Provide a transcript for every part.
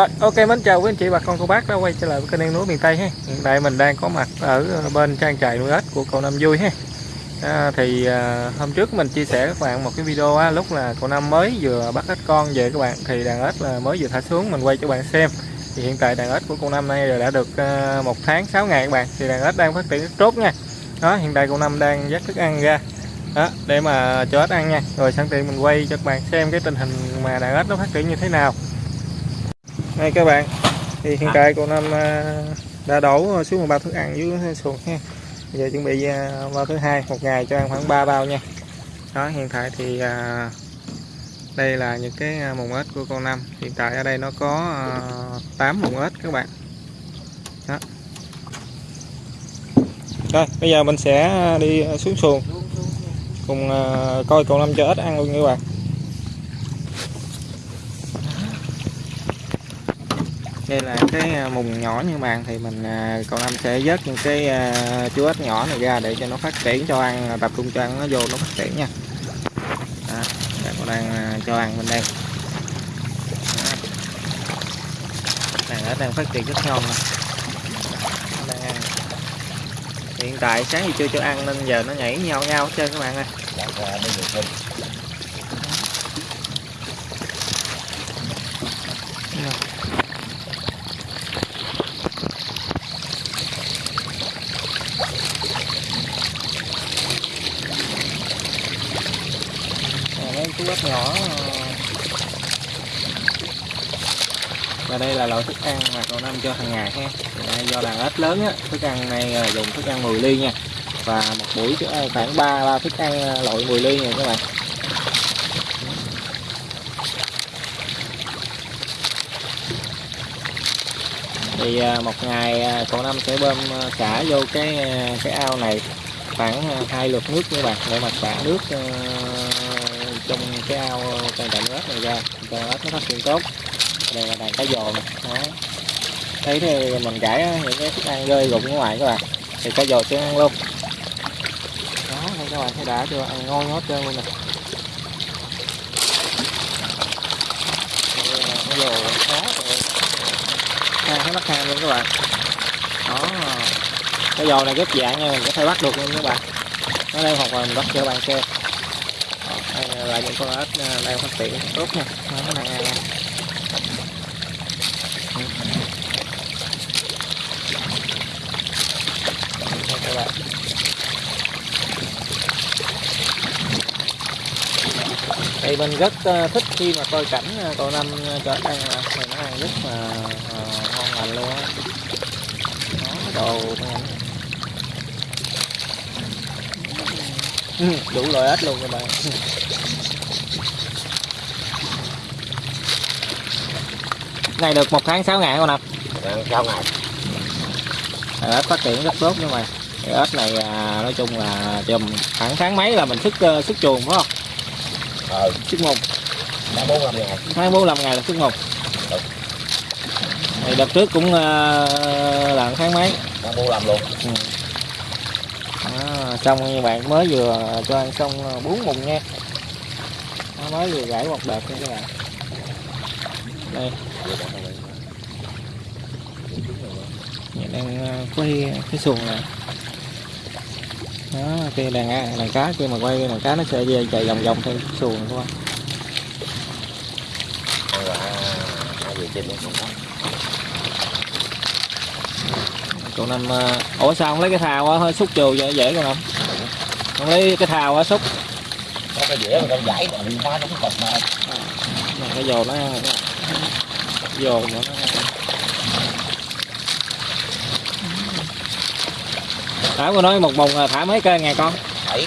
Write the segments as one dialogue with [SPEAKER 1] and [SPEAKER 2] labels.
[SPEAKER 1] Rồi, ok mến chào quý anh chị bà con cô bác đã quay trở lại với kênh Em Núi miền Tây ha. Hiện tại mình đang có mặt ở ờ, bên trang trại nuôi ếch của cậu Năm Vui ha. À, thì à, hôm trước mình chia sẻ các bạn một cái video á, lúc là cậu Năm mới vừa bắt ếch con về các bạn thì đàn ếch là mới vừa thả xuống mình quay cho bạn xem. Thì hiện tại đàn ếch của cậu Năm nay rồi đã được à, một tháng 6 ngày các bạn thì đàn ếch đang phát triển rất tốt nha. Đó, hiện tại cậu Năm đang dắt thức ăn ra đó, để mà cho ếch ăn nha. Rồi sẵn tiện mình quay cho các bạn xem cái tình hình mà đàn ếch nó phát triển như thế nào đây các bạn. Thì hiện tại cô năm à, đã đổ xuống một bao thức ăn dưới xuồng ha giờ chuẩn bị à, bao thứ hai một ngày cho ăn khoảng 3 bao nha. Đó hiện tại thì à, đây là những cái mùng ếch của con năm. Hiện tại ở đây nó có 8 mùng ếch các bạn. Đó. Rồi bây giờ mình sẽ đi xuống xuồng. Cùng coi con năm cho ếch ăn luôn nha các bạn đây là cái à, mùng nhỏ như bạn thì mình à, còn cậu sẽ vớt những cái à, chú ếch nhỏ này ra để cho nó phát triển cho ăn tập trung cho ăn nó vô nó phát triển nha. Đó, cậu đang cho ăn bên đây. Đàn ếch đang phát triển rất ngon đang ăn. Hiện tại sáng thì chưa cho ăn nên giờ nó nhảy nhau nhau hết trơn các bạn ơi. Cái ếch nhỏ ờ. và đây là loại thức ăn mà cậu năm cho hàng ngày ha. Do đàn ếch lớn á, thức ăn này ờ, dùng thức ăn 10 ly nha. Và một buổi ờ, khoảng 3 ba thức ăn loại 10 ly nha các bạn. Thì một ngày cậu năm sẽ bơm xả vô cái cái ao này khoảng hai lượt nước như bạn, để mà xả nước trong cái ao ờ, trang trại nước này ra. Cho ếch nó phát triển tốt. Đây là đàn cá dồ nè đó. Thấy thì mình gãi những cái thức ăn rơi rụng ở ngoài các bạn. Thì cá dồ sẽ ăn luôn. Đó đây các bạn thấy đã chưa? Ăn ngon hết trơn luôn nè. Ờ, cá dồ khó hai thấy bắt ham luôn các bạn. Đó. Cái dồ này rất dạng nha, mình có thể bắt được luôn các bạn. Nó đây hoặc là mình bắt cho bạn xem đây là những con ếch ờ, đang phát triển tốt nha. Nó đang ăn các bạn. Thì mình rất ờ, thích khi mà coi cảnh ờ, cậu năm cho ăn thì nó ăn rất là ngon lành luôn á. Nó đồ đủ loại ếch luôn các bạn. Này được một tháng 6 ngày con năm
[SPEAKER 2] sáu ngày
[SPEAKER 1] ếch phát triển rất tốt nhưng mà ếch này à, nói chung là chùm khoảng tháng mấy là mình sức uh, sức chuồng phải không?
[SPEAKER 2] Ờ
[SPEAKER 1] sức mùng.
[SPEAKER 2] Tháng bốn năm ngày
[SPEAKER 1] tháng bốn ngày là sức mùng. Thì đợt trước cũng uh, là tháng mấy?
[SPEAKER 2] Tháng bốn luôn. Ừ.
[SPEAKER 1] À, xong như bạn mới vừa cho ăn xong à, bốn mùng nha. Nó mới vừa gãy một đợt nha các bạn. Đây. Mình đang à, quay cái xuồng này đó khi đàn đàn cá khi mà quay đàn cá nó sẽ về chạy vòng vòng theo xuồng thôi. không cậu năm ủa sao không lấy cái thao á hơi xúc chù dễ dễ con không không lấy cái thao á xúc.
[SPEAKER 2] Có cái dễ mà con giải phá nó cũng cọc mà
[SPEAKER 1] cái dồ nó dồ nó thả cô nói một bùng thả mấy cây ngàn con?
[SPEAKER 2] Bảy.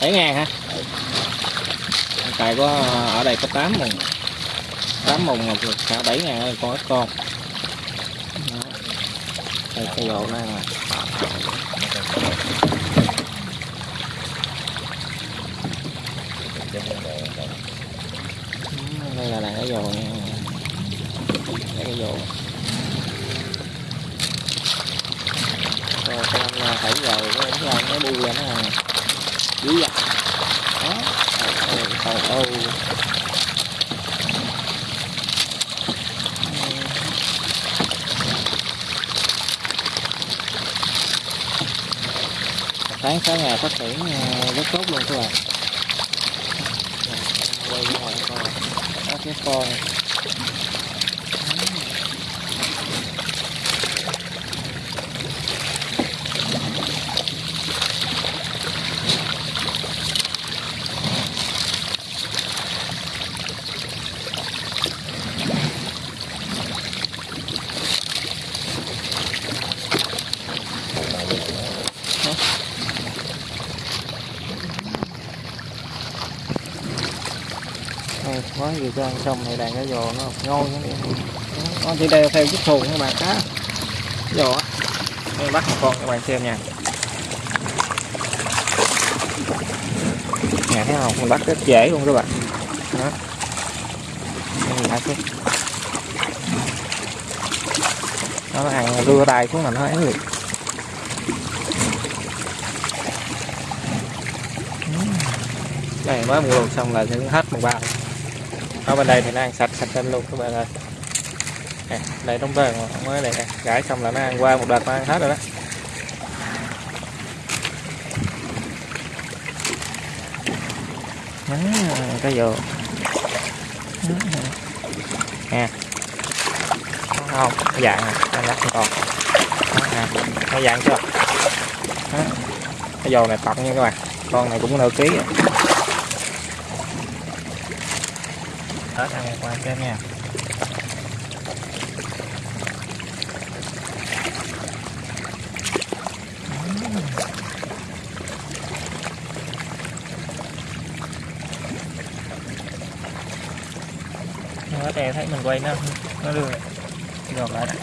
[SPEAKER 1] Bảy ngàn hả? Tại có ở đây có 8 mùng 8 mùng một thả bảy ngàn con ít con cây dồ nó ăn đây là đàn cái dồ nha cái dồ rồi con anh phải giờ cái cái anh nó bu lên nó dữ dằn đó trời ơi tháng sáng ngày phát triển ờ, rất tốt luôn các bạn. Quay ra ngoài coi. Cái con Đây, mới vừa cho ăn xong thì đàn cá giò nó ngon nó nó chỉ đeo theo chiếc xuồng các bạn cá. Giò á. Đây bắt một con các bạn xem nha. Nhà thấy không? Mình bắt rất dễ luôn các bạn. Đó. Đây là cái nó ăn đưa tay xuống là nó ấy liền. Đây mới mua xong là sẽ hết một bao ở bên đây thì nó ăn sạch sạch lên luôn các bạn ơi. Nè, đây đóng bơ mới này nè. Gãi xong là nó ăn qua một đợt nó ăn hết rồi đó. À, cái vô nè. Không? Cái dạng này anh lắc còn dạng chưa? Đó. cái dầu này tận nha các bạn. Con này cũng nửa ký rồi Tết ăn qua xem nha. Nó đè thấy mình quay nó nó đưa, gọt lại đặt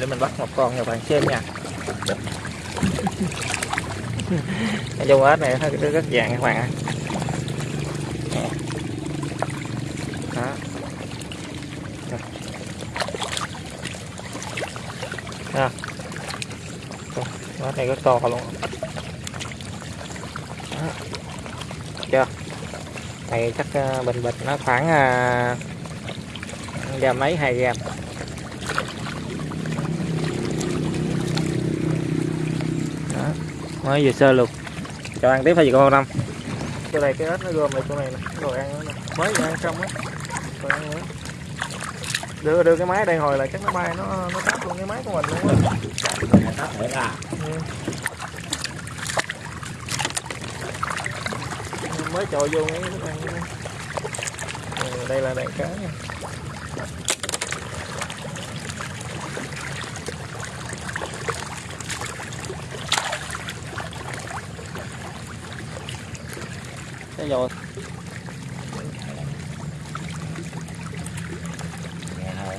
[SPEAKER 1] để mình bắt một con cho bạn xem nha. Nói chung ếch này nó rất vàng các bạn ạ. Đó. Đó. Ếch này rất to luôn. Đó. chưa? Này chắc ờ, bình bịch nó khoảng uh, gam mấy hai gam? Mới vừa sơ luôn cho ăn tiếp hay gì con năm? Chỗ này, cái ếch nó gom lại chỗ này nè rồi ăn nữa nè. Mới vừa ăn xong á. Rồi ăn nữa. Đưa đưa cái máy đây hồi là chắc nó bay, nó nó táp luôn cái máy của mình luôn á. Ừ. mới trồi vô cái thức ăn ừ, đây là đàn cá nha. Cái rồi
[SPEAKER 2] nghe thôi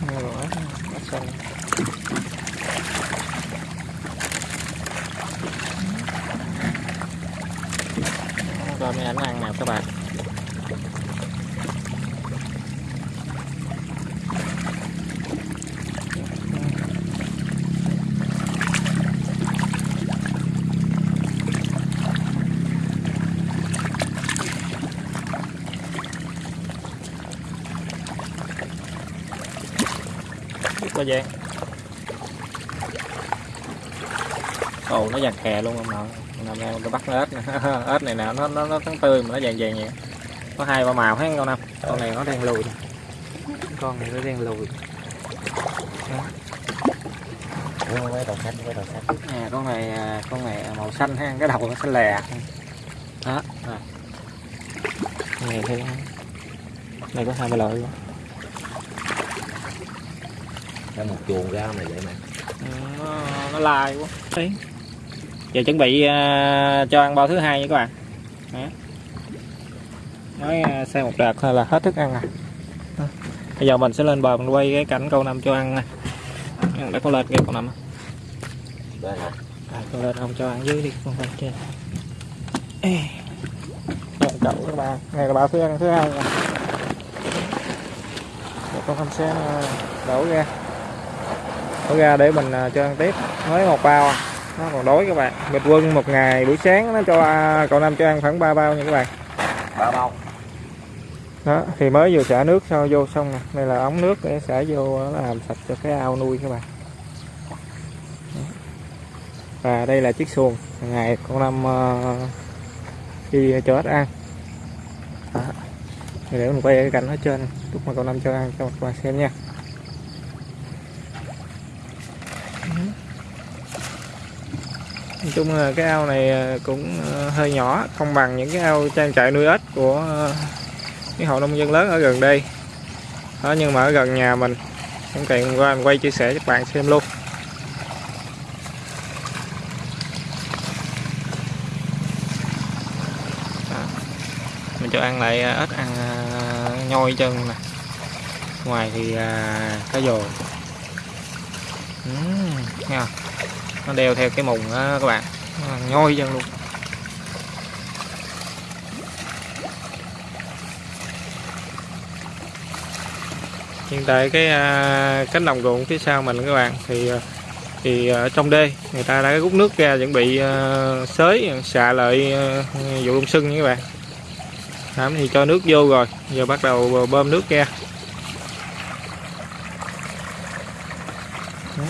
[SPEAKER 1] Nghe rồi á, nó xanh. Rồi mấy ảnh ăn nào các bạn. Biết qua ồ, nó giặt kè luôn ông nội năm nay tôi bắt ếch. Nè ếch này nè nó nó nó trắng tươi mà nó vàng vàng vậy. Có hai ba màu hết con năm con này nó đen lùi con này nó đen lùi.
[SPEAKER 2] Đúng với đầu xanh với đầu xanh.
[SPEAKER 1] À, con này à, con này màu xanh ha cái đầu nó xanh lè. Đó à. này thì này có hai ba loại luôn.
[SPEAKER 2] Cái một chuồng ra này vậy mà.
[SPEAKER 1] Ừ, nó, nó lai quá. Đấy. Giờ chuẩn bị à, cho ăn bao thứ hai nha các bạn Đó. nói à, xe một đợt thôi là hết thức ăn rồi Đó. bây giờ mình sẽ lên bờ mình quay cái cảnh câu năm cho ăn nè đã có lên kìa câu năm
[SPEAKER 2] Đây hả?
[SPEAKER 1] à, con lên không cho ăn dưới đi con lên trên Ê. Đây, cậu các bạn này là bao thứ ăn thứ hai nè Để con không sẽ à, đổ ra đổ ra để mình cho ăn tiếp mới một bao à. Nó còn đói các bạn. Bình quân một ngày buổi sáng nó cho cậu năm cho ăn khoảng 3 bao nha các bạn.
[SPEAKER 2] Ba bao.
[SPEAKER 1] Đó thì mới vừa xả nước sau vô xong nè. Đây là ống nước để xả vô nó làm sạch cho cái ao nuôi các bạn. Và đây là chiếc xuồng. Ngày con năm ờ, đi cho ếch ăn. Đó. Để mình quay cái cảnh ở trên lúc mà con năm cho ăn cho các bạn xem nha nói chung là cái ao này à, cũng à, hơi nhỏ không bằng những cái ao trang trại nuôi ếch của những cái hộ nông dân lớn ở gần đây đó nhưng mà ở gần nhà mình không tiện qua mình quay chia sẻ cho các bạn xem luôn Đó. mình cho ăn lại ếch ăn nhoi chân nè ngoài thì cá dồi uhm, nghe không? Nó đeo theo cái mùng đó các bạn. Nó nhoi chân luôn. Hiện tại cái à, cánh đồng ruộng phía sau mình các bạn thì à, thì ở trong đê người ta đã rút nước ra chuẩn bị à, uh, xới xạ lợi à, vụ đông sưng nha các bạn. Đó, thì cho nước vô rồi giờ bắt đầu bơm nước ra. Đó.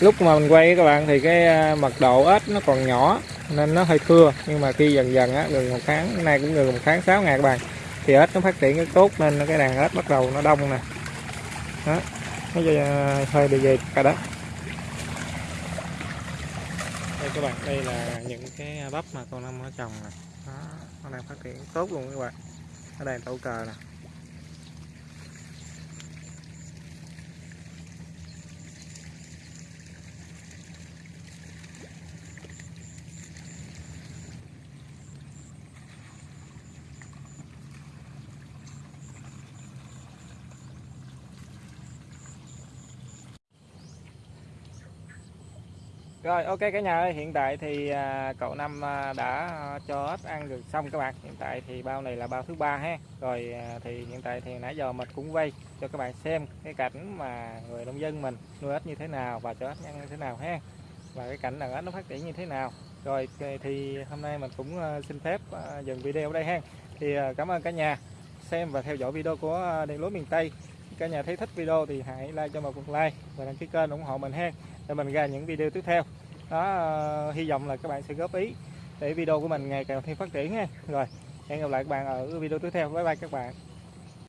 [SPEAKER 1] Lúc mà mình quay các bạn thì cái à, mật độ ếch nó còn nhỏ, nên nó hơi thưa. Nhưng mà khi dần dần á, gần một tháng, nay cũng gần một tháng 6 ngày các bạn, thì ếch nó phát triển rất tốt nên cái đàn ếch bắt đầu nó đông nè. Đó, nó à, hơi bị về cả đó. Đây các bạn, đây là những cái bắp mà con năm nó trồng nè. Nó đang phát triển tốt luôn các bạn. Ở đây tẩu cờ nè. Rồi ok cả nhà ơi, hiện tại thì à, cậu Năm à, đã à, cho ếch ăn được xong các bạn. Hiện tại thì bao này là bao thứ ba ha. Rồi thì hiện tại thì nãy giờ mình cũng quay cho các bạn xem cái cảnh mà người nông dân mình nuôi ếch như thế nào và cho ếch ăn như thế nào ha. Và cái cảnh đàn ếch nó phát triển như thế nào. Rồi thì hôm nay mình cũng xin phép dừng video ở đây ha. Thì cảm ơn cả nhà xem và theo dõi video của Điện lúa miền Tây. Cả nhà thấy thích video thì hãy like cho một lượt like và đăng ký kênh ủng hộ mình ha để mình ra những video tiếp theo đó ờ, hy vọng là các bạn sẽ góp ý để video của mình ngày càng thêm phát triển nha rồi, hẹn gặp lại các bạn ở video tiếp theo. Bye bye các bạn.